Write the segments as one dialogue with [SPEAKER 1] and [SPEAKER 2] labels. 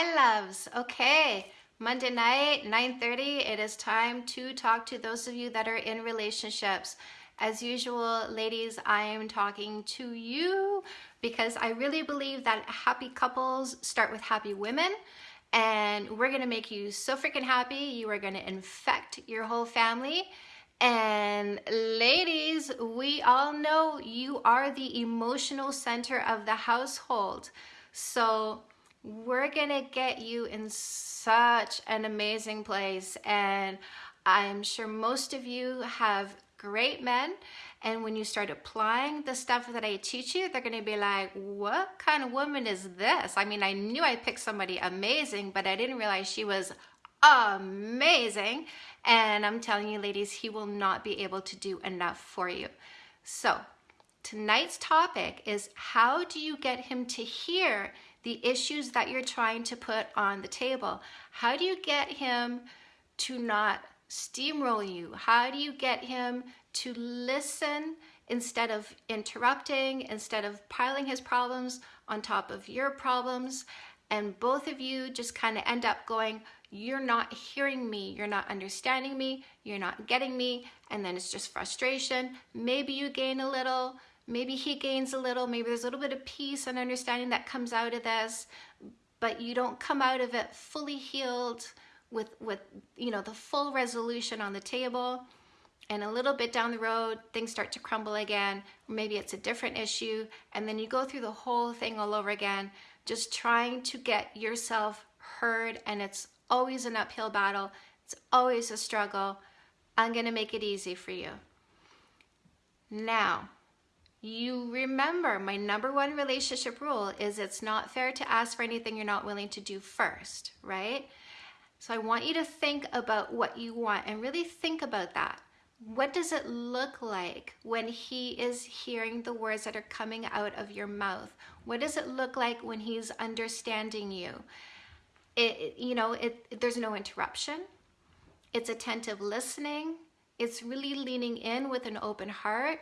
[SPEAKER 1] my loves. Okay, Monday night, 9.30, it is time to talk to those of you that are in relationships. As usual, ladies, I am talking to you because I really believe that happy couples start with happy women and we're gonna make you so freaking happy. You are gonna infect your whole family. And ladies, we all know you are the emotional center of the household. So we're gonna get you in such an amazing place. And I'm sure most of you have great men and when you start applying the stuff that I teach you, they're gonna be like, what kind of woman is this? I mean, I knew I picked somebody amazing, but I didn't realize she was amazing. And I'm telling you, ladies, he will not be able to do enough for you. So tonight's topic is how do you get him to hear the issues that you're trying to put on the table? How do you get him to not steamroll you? How do you get him to listen instead of interrupting, instead of piling his problems on top of your problems? And both of you just kind of end up going, you're not hearing me, you're not understanding me, you're not getting me, and then it's just frustration. Maybe you gain a little, maybe he gains a little, maybe there's a little bit of peace and understanding that comes out of this, but you don't come out of it fully healed, with, with you know, the full resolution on the table and a little bit down the road, things start to crumble again. Maybe it's a different issue. And then you go through the whole thing all over again, just trying to get yourself heard. And it's always an uphill battle. It's always a struggle. I'm going to make it easy for you. Now, you remember my number one relationship rule is it's not fair to ask for anything you're not willing to do first, right? So I want you to think about what you want and really think about that. What does it look like when he is hearing the words that are coming out of your mouth? What does it look like when he's understanding you? It, you know, it, there's no interruption. It's attentive listening. It's really leaning in with an open heart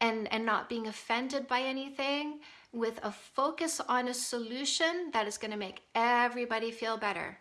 [SPEAKER 1] and, and not being offended by anything with a focus on a solution that is going to make everybody feel better.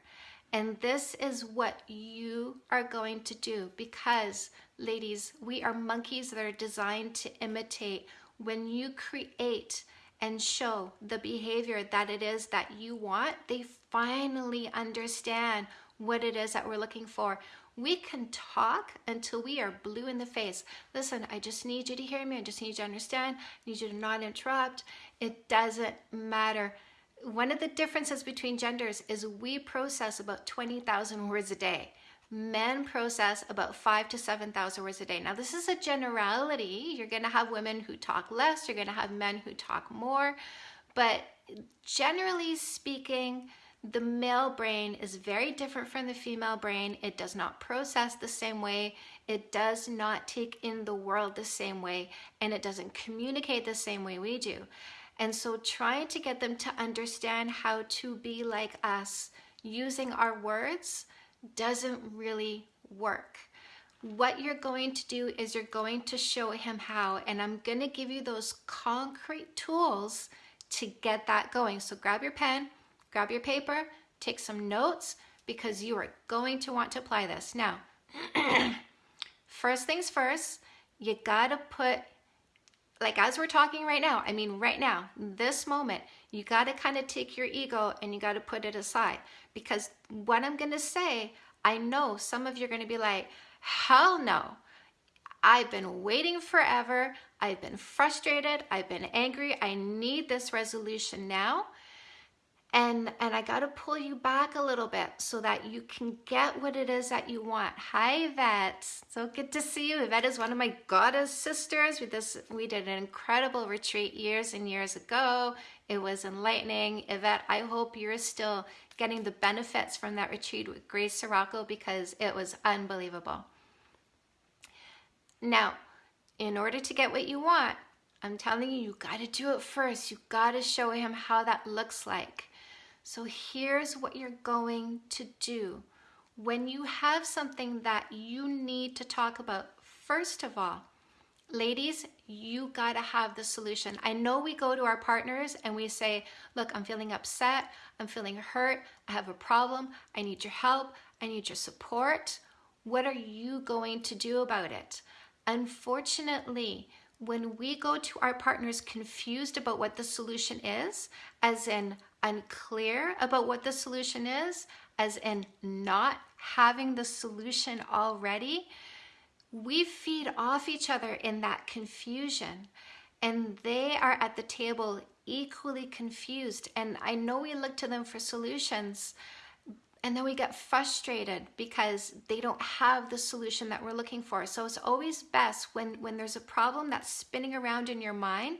[SPEAKER 1] And this is what you are going to do because, ladies, we are monkeys that are designed to imitate. When you create and show the behavior that it is that you want, they finally understand what it is that we're looking for. We can talk until we are blue in the face. Listen, I just need you to hear me. I just need you to understand. I need you to not interrupt. It doesn't matter one of the differences between genders is we process about 20,000 words a day. Men process about five to 7,000 words a day. Now this is a generality. You're gonna have women who talk less, you're gonna have men who talk more, but generally speaking, the male brain is very different from the female brain. It does not process the same way. It does not take in the world the same way, and it doesn't communicate the same way we do. And so trying to get them to understand how to be like us using our words doesn't really work. What you're going to do is you're going to show him how, and I'm gonna give you those concrete tools to get that going. So grab your pen, grab your paper, take some notes because you are going to want to apply this. Now, first things first, you gotta put like as we're talking right now, I mean right now, this moment, you got to kind of take your ego and you got to put it aside because what I'm to say, I know some of you are to be like, hell no. I've been waiting forever. I've been frustrated. I've been angry. I need this resolution now and and I got to pull you back a little bit so that you can get what it is that you want. Hi Yvette, so good to see you. Yvette is one of my goddess sisters. We this we did an incredible retreat years and years ago. It was enlightening. Yvette, I hope you're still getting the benefits from that retreat with Grace Cirocco because it was unbelievable. Now, in order to get what you want, I'm telling you, you got to do it first. You got to show him how that looks like. So here's what you're going to do. When you have something that you need to talk about, first of all, ladies, You got to have the solution. I know we go to our partners and we say, Look, I'm feeling upset. I'm feeling hurt. I have a problem. I need your help. I need your support. What are you going to do about it? Unfortunately, when we go to our partners confused about what the solution is, as in unclear about what the solution is, as in not having the solution already, we feed off each other in that confusion. And they are at the table equally confused. And I know we look to them for solutions, and then we get frustrated because they don't have the solution that we're looking for. So it's always best when, when there's a problem that's spinning around in your mind,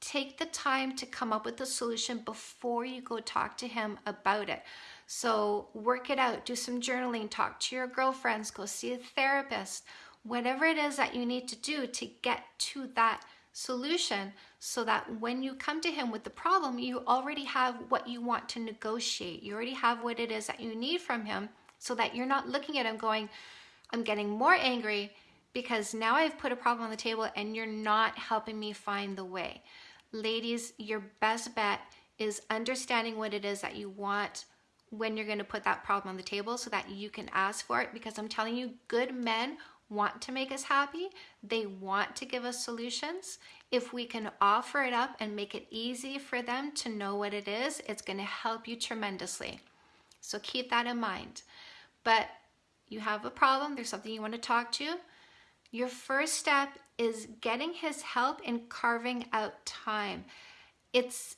[SPEAKER 1] take the time to come up with a solution before you go talk to him about it. So work it out, do some journaling, talk to your girlfriends, go see a therapist, whatever it is that you need to do to get to that solution so that when you come to him with the problem, you already have what you want to negotiate. You already have what it is that you need from him so that you're not looking at him going, I'm getting more angry because now I've put a problem on the table and you're not helping me find the way. Ladies, your best bet is understanding what it is that you want when you're going to put that problem on the table so that you can ask for it because I'm telling you, good men want to make us happy. They want to give us solutions. If we can offer it up and make it easy for them to know what it is, it's going to help you tremendously. So keep that in mind. But you have a problem, there's something you want to talk to. Your first step is getting his help in carving out time. It's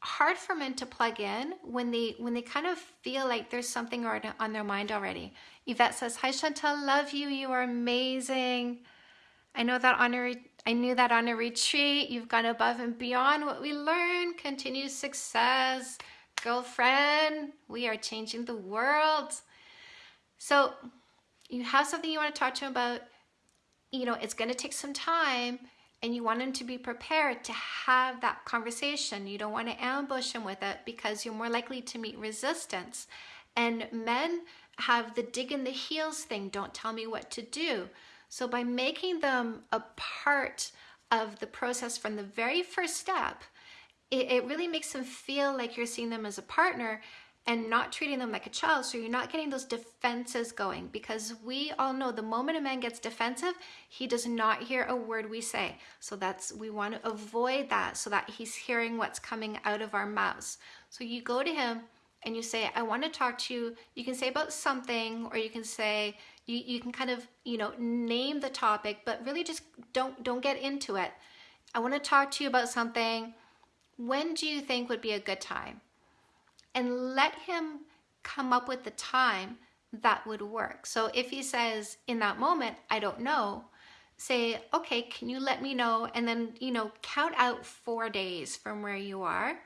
[SPEAKER 1] hard for men to plug in when they when they kind of feel like there's something on their mind already. Yvette says, "Hi Chantal, love you. You are amazing. I know that on a I knew that on a retreat you've gone above and beyond what we learned. Continued success, girlfriend. We are changing the world." So, you have something you want to talk to him about. You know, it's going to take some time and you want them to be prepared to have that conversation. You don't want to ambush them with it because you're more likely to meet resistance. And men have the dig in the heels thing don't tell me what to do. So, by making them a part of the process from the very first step, it, it really makes them feel like you're seeing them as a partner and not treating them like a child. So you're not getting those defenses going because we all know the moment a man gets defensive, he does not hear a word we say. So that's, we want to avoid that so that he's hearing what's coming out of our mouths. So you go to him and you say, I want to talk to you. You can say about something, or you can say, you, you can kind of, you know, name the topic, but really just don't, don't get into it. I want to talk to you about something. When do you think would be a good time? And let him come up with the time that would work. So if he says in that moment, I don't know, say, okay, can you let me know? And then, you know, count out four days from where you are.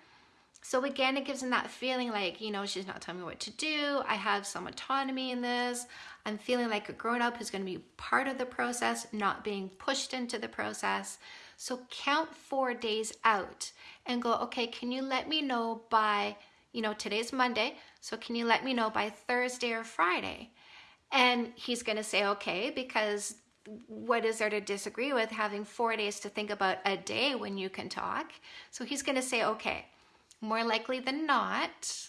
[SPEAKER 1] So again, it gives him that feeling like, you know, she's not telling me what to do. I have some autonomy in this. I'm feeling like a grown up who's going to be part of the process, not being pushed into the process. So count four days out and go, okay, can you let me know by you know, today's Monday, so can you let me know by Thursday or Friday? And he's going to say, okay, because what is there to disagree with having four days to think about a day when you can talk? So he's going to say, okay, more likely than not,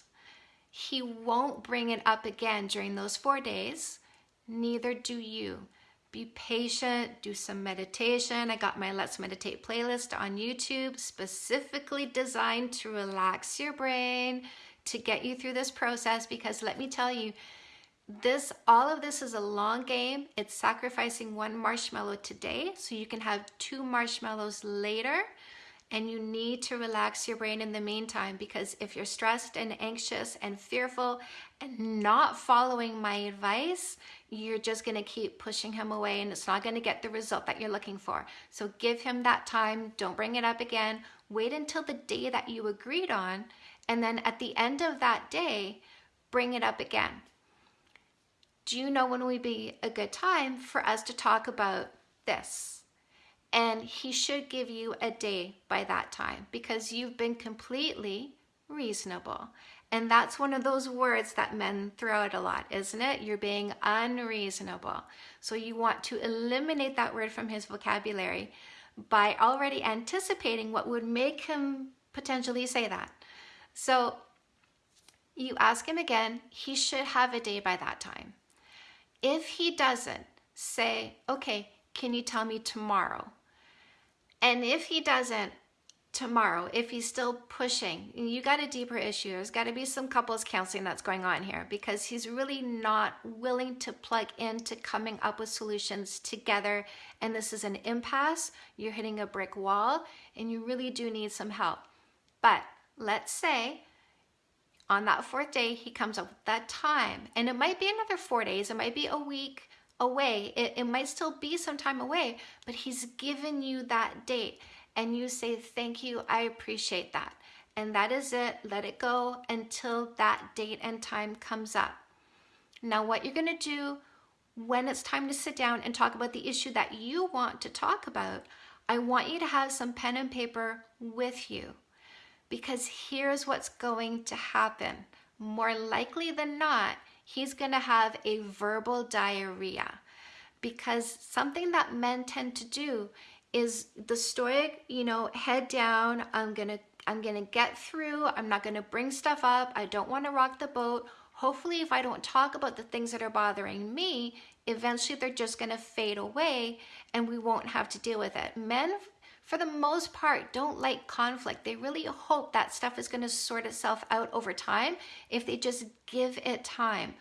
[SPEAKER 1] he won't bring it up again during those four days. Neither do you. Be patient, do some meditation. I got my Let's Meditate playlist on YouTube specifically designed to relax your brain, to get you through this process because let me tell you, this all of this is a long game. It's sacrificing one marshmallow today so you can have two marshmallows later and you need to relax your brain in the meantime because if you're stressed and anxious and fearful and not following my advice, you're just going to keep pushing him away and it's not going to get the result that you're looking for. So give him that time. Don't bring it up again. Wait until the day that you agreed on. And then at the end of that day, bring it up again. Do you know when would be a good time for us to talk about this? And he should give you a day by that time because you've been completely reasonable. And that's one of those words that men throw out a lot, isn't it? You're being unreasonable. So you want to eliminate that word from his vocabulary. by already anticipating what would make him potentially say that. So you ask him again, he should have a day by that time. If he doesn't, say, okay, can you tell me tomorrow? And if he doesn't, tomorrow, if he's still pushing, you got a deeper issue. There's got to be some couples counseling that's going on here because he's really not willing to plug into coming up with solutions together. And this is an impasse. You're hitting a brick wall and you really do need some help. But let's say on that fourth day, he comes up with that time. And it might be another four days, it might be a week away, it, it might still be some time away, but he's given you that date. And you say, Thank you, I appreciate that. And that is it. Let it go until that date and time comes up. Now, what you're to do when it's time to sit down and talk about the issue that you want to talk about, I want you to have some pen and paper with you because here's what's going to happen. More likely than not, he's going to have a verbal diarrhea because something that men tend to do is the stoic, you know, head down, I'm going to I'm going to get through. I'm not going to bring stuff up. I don't want to rock the boat. Hopefully, if I don't talk about the things that are bothering me, eventually they're just going to fade away and we won't have to deal with it. Men for the most part, don't like conflict. They really hope that stuff is going to sort itself out over time if they just give it time.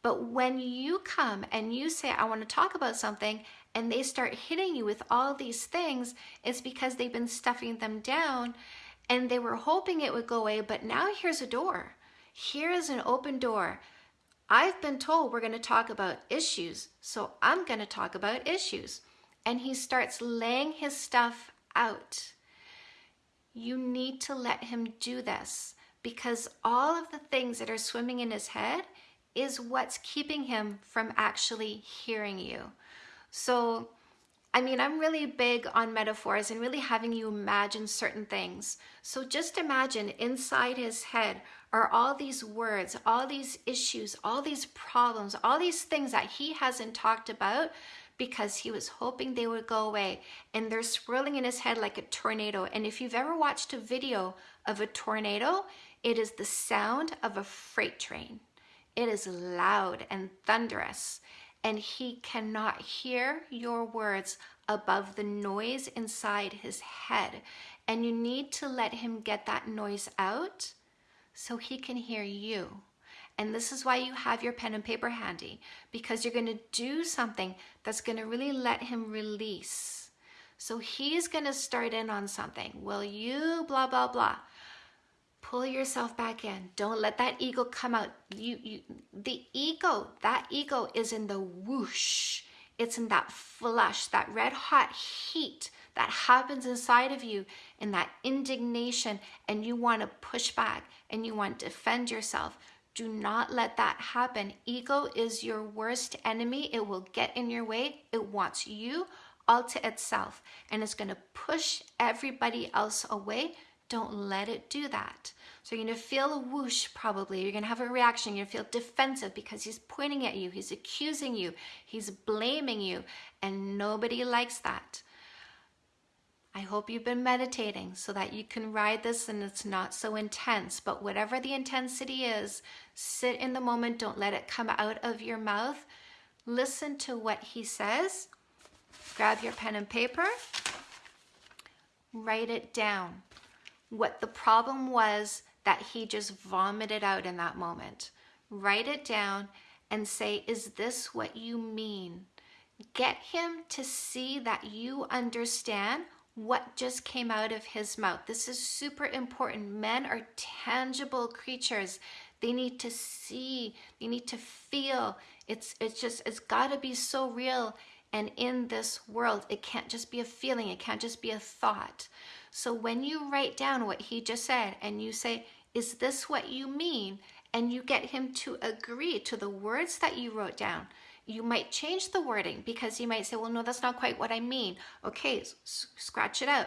[SPEAKER 1] But when you come and you say, I want to talk about something, and they start hitting you with all these things, it's because they've been stuffing them down and they were hoping it would go away. But now here's a door. Here is an open door. I've been told we're going to talk about issues, so I'm going to talk about issues. And he starts laying his stuff out. You need to let him do this because all of the things that are swimming in his head is what's keeping him from actually hearing you. So, I mean, I'm really big on metaphors and really having you imagine certain things. So just imagine inside his head are all these words, all these issues, all these problems, all these things that he hasn't talked about because he was hoping they would go away and they're swirling in his head like a tornado. And if you've ever watched a video of a tornado, it is the sound of a freight train. It is loud and thunderous, and he cannot hear your words above the noise inside his head. And you need to let him get that noise out so he can hear you. And this is why you have your pen and paper handy because you're going to do something that's going to really let him release. So he's going to start in on something. Will you blah, blah, blah. Pull yourself back in. Don't let that ego come out. You, you, the ego, that ego is in the whoosh. It's in that flush, that red hot heat that happens inside of you in that indignation and you want to push back and you want to defend yourself. Do not let that happen. Ego is your worst enemy. It will get in your way. It wants you all to itself and it's going to push everybody else away. Don't let it do that. So you're going to feel a whoosh probably. You're going to have a reaction. You're going to feel defensive because he's pointing at you. He's accusing you. He's blaming you. And nobody likes that. I hope you've been meditating so that you can ride this and it's not so intense. But whatever the intensity is, sit in the moment. Don't let it come out of your mouth. Listen to what he says. Grab your pen and paper. Write it down. What the problem was that he just vomited out in that moment. Write it down and say, Is this what you mean? Get him to see that you understand what just came out of his mouth. This is super important. Men are tangible creatures. They need to see, they need to feel. It's it's just it's got to be so real and in this world it can't just be a feeling, it can't just be a thought. So when you write down what he just said and you say, "Is this what you mean?" and you get him to agree to the words that you wrote down, you might change the wording because you might say, well, no, that's not quite what I mean. Okay, scratch it out.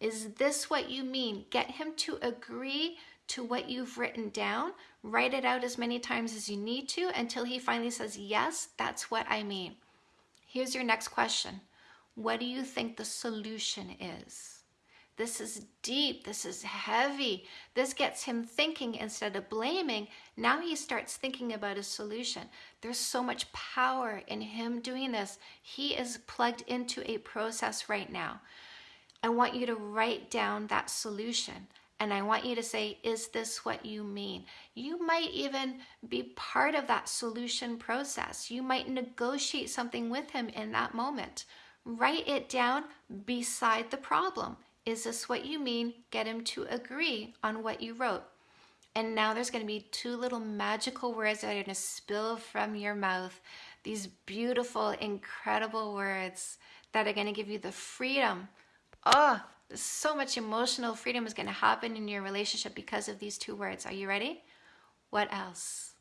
[SPEAKER 1] Is this what you mean? Get him to agree to what you've written down. Write it out as many times as you need to until he finally says, yes, that's what I mean. Here's your next question. what do you think the solution is? This is deep. This is heavy. This gets him thinking instead of blaming. Now he starts thinking about a solution. There's so much power in him doing this. He is plugged into a process right now. I want you to write down that solution. And I want you to say, is this what you mean? You might even be part of that solution process. You might negotiate something with him in that moment. Write it down beside the problem. Is this what you mean? Get him to agree on what you wrote. And now there's going to be two little magical words that are going to spill from your mouth. These beautiful, incredible words that are going to give you the freedom. Oh, so much emotional freedom is going to happen in your relationship because of these two words. Are you ready? What else?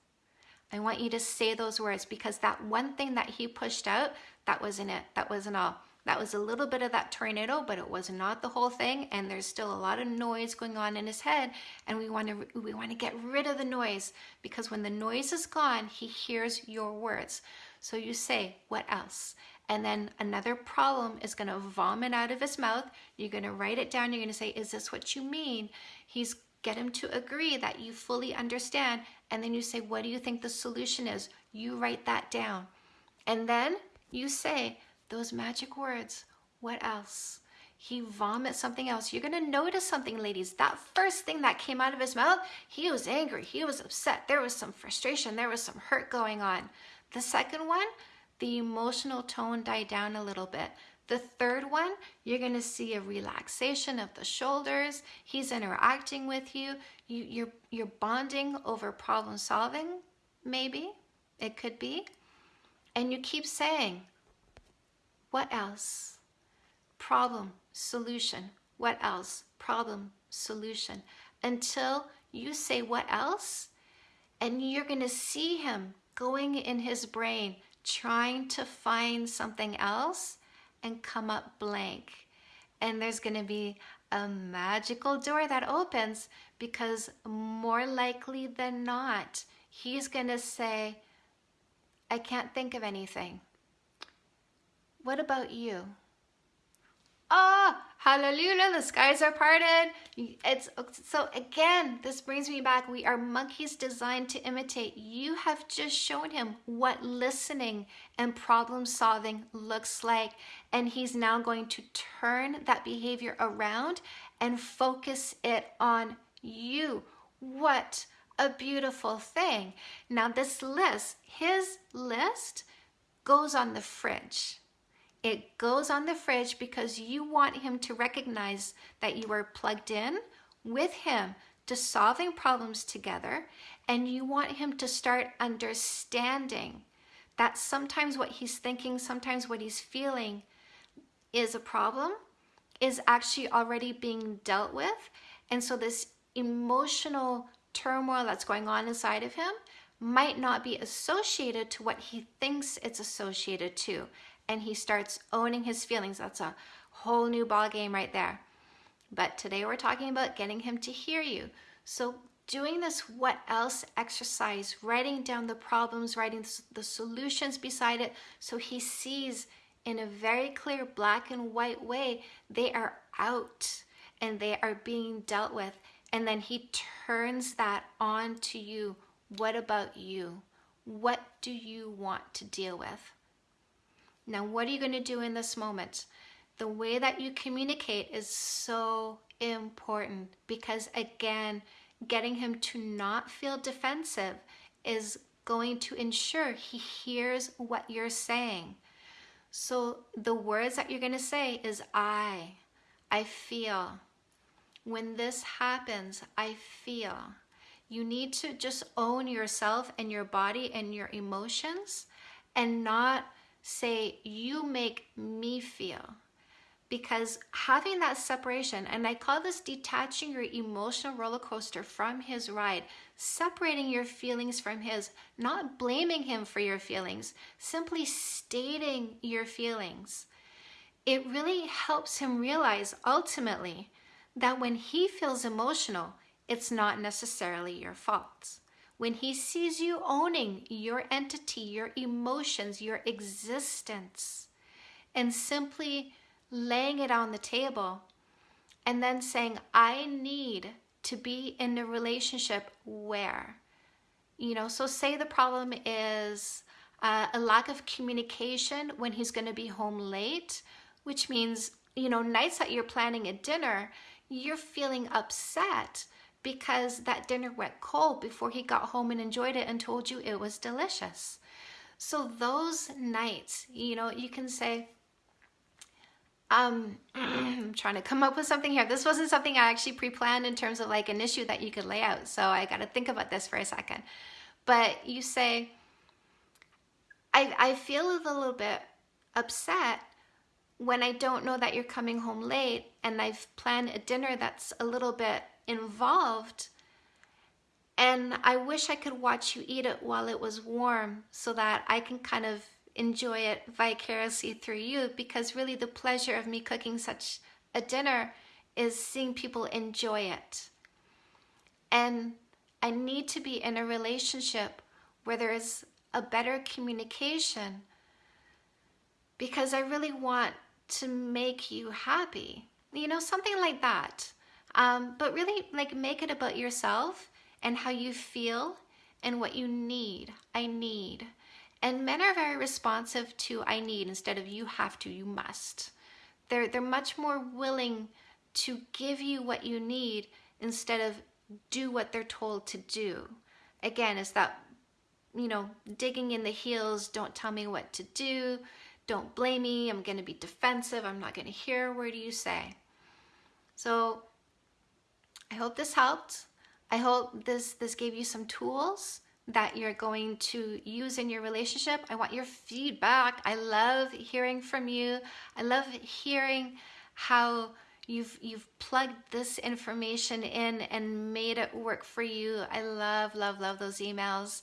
[SPEAKER 1] I want you to say those words because that one thing that he pushed out, that wasn't it. That wasn't all. That was a little bit of that tornado, but it was not the whole thing. And there's still a lot of noise going on in his head. And we want to we want to get rid of the noise because when the noise is gone, he hears your words. So you say, what else? And then another problem is going to vomit out of his mouth. You're going to write it down. You're going to say, is this what you mean? He's get him to agree that you fully understand. And then you say, what do you think the solution is? You write that down. And then you say, those magic words. What else? He vomits something else. You're going to notice something, ladies. That first thing that came out of his mouth, he was angry. He was upset. There was some frustration. There was some hurt going on. The second one, the emotional tone died down a little bit. The third one, you're going to see a relaxation of the shoulders. He's interacting with you. you you're, you're bonding over problem solving, maybe. It could be. And you keep saying, what else? Problem, solution. What else? Problem, solution. Until you say what else, and you're going to see him going in his brain, trying to find something else and come up blank. And there's going to be a magical door that opens because more likely than not, he's going to say, I can't think of anything. What about you? Oh, hallelujah, the skies are parted. It's so again, this brings me back. We are monkeys designed to imitate. You have just shown him what listening and problem solving looks like. And he's now going to turn that behavior around and focus it on you. What a beautiful thing. Now, this list, his list, goes on the fridge. It goes on the fridge because you want him to recognize that you are plugged in with him to solving problems together and you want him to start understanding that sometimes what he's thinking, sometimes what he's feeling is a problem, is actually already being dealt with. And so this emotional turmoil that's going on inside of him might not be associated to what he thinks it's associated to and he starts owning his feelings. That's a whole new ball game right there. But today we're talking about getting him to hear you. So doing this what else exercise, writing down the problems, writing the solutions beside it so he sees in a very clear black and white way they are out and they are being dealt with. And then he turns that on to you. What about you? What do you want to deal with? Now, what are you going to do in this moment? The way that you communicate is so important because, again, getting him to not feel defensive is going to ensure he hears what you're saying. So the words that you're going to say is I, I feel. When this happens, I feel. You need to just own yourself and your body and your emotions and not say, You make me feel. Because having that separation, and I call this detaching your emotional roller coaster from his ride, separating your feelings from his, not blaming him for your feelings, simply stating your feelings. It really helps him realize ultimately that when he feels emotional, it's not necessarily your fault when he sees you owning your entity, your emotions, your existence, and simply laying it on the table and then saying, I need to be in a relationship where, you know, so say the problem is uh, a lack of communication when he's going to be home late, which means, you know, nights that you're planning a dinner, you're feeling upset because that dinner went cold before he got home and enjoyed it and told you it was delicious. So those nights, you know, you can say, um, I'm trying to come up with something here. This wasn't something I actually pre-planned in terms of like an issue that you could lay out. So I got to think about this for a second. But you say, I, I feel a little bit upset when I don't know that you're coming home late and I've planned a dinner that's a little bit involved and I wish I could watch you eat it while it was warm so that I can kind of enjoy it vicariously through you because really the pleasure of me cooking such a dinner is seeing people enjoy it. And I need to be in a relationship where there is a better communication because I really want to make you happy. You know, something like that. Um, but really, like, make it about yourself and how you feel and what you need. I need. And men are very responsive to I need instead of you have to, you must. They're, they're much more willing to give you what you need instead of do what they're told to do. Again, it's that, you know, digging in the heels, don't tell me what to do, don't blame me, I'm going to be defensive, I'm not going to hear a word you say. So I hope this helped. I hope this, this gave you some tools that you're going to use in your relationship. I want your feedback. I love hearing from you. I love hearing how you've you've plugged this information in and made it work for you. I love love love those emails.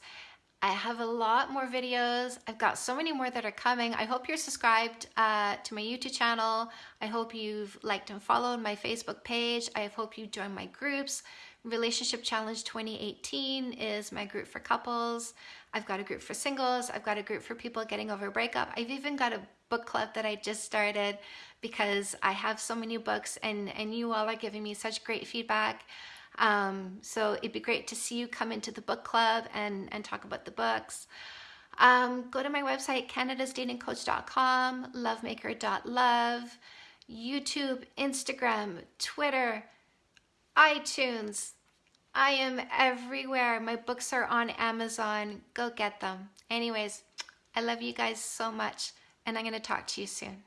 [SPEAKER 1] I have a lot more videos. I've got so many more that are coming. I hope you're subscribed uh, to my YouTube channel. I hope you've liked and followed my Facebook page. I hope you join my groups. Relationship Challenge 2018 is my group for couples. I've got a group for singles. I've got a group for people getting over a breakup. I've even got a book club that I just started because I have so many books and, and you all are giving me such great feedback. Um, so it'd be great to see you come into the book club and, and talk about the books. Um, go to my website, canadasdatingcoach.com, lovemaker.love, YouTube, Instagram, Twitter, iTunes. I am everywhere. My books are on Amazon. Go get them. Anyways, I love you guys so much, and I'm going to talk to you soon.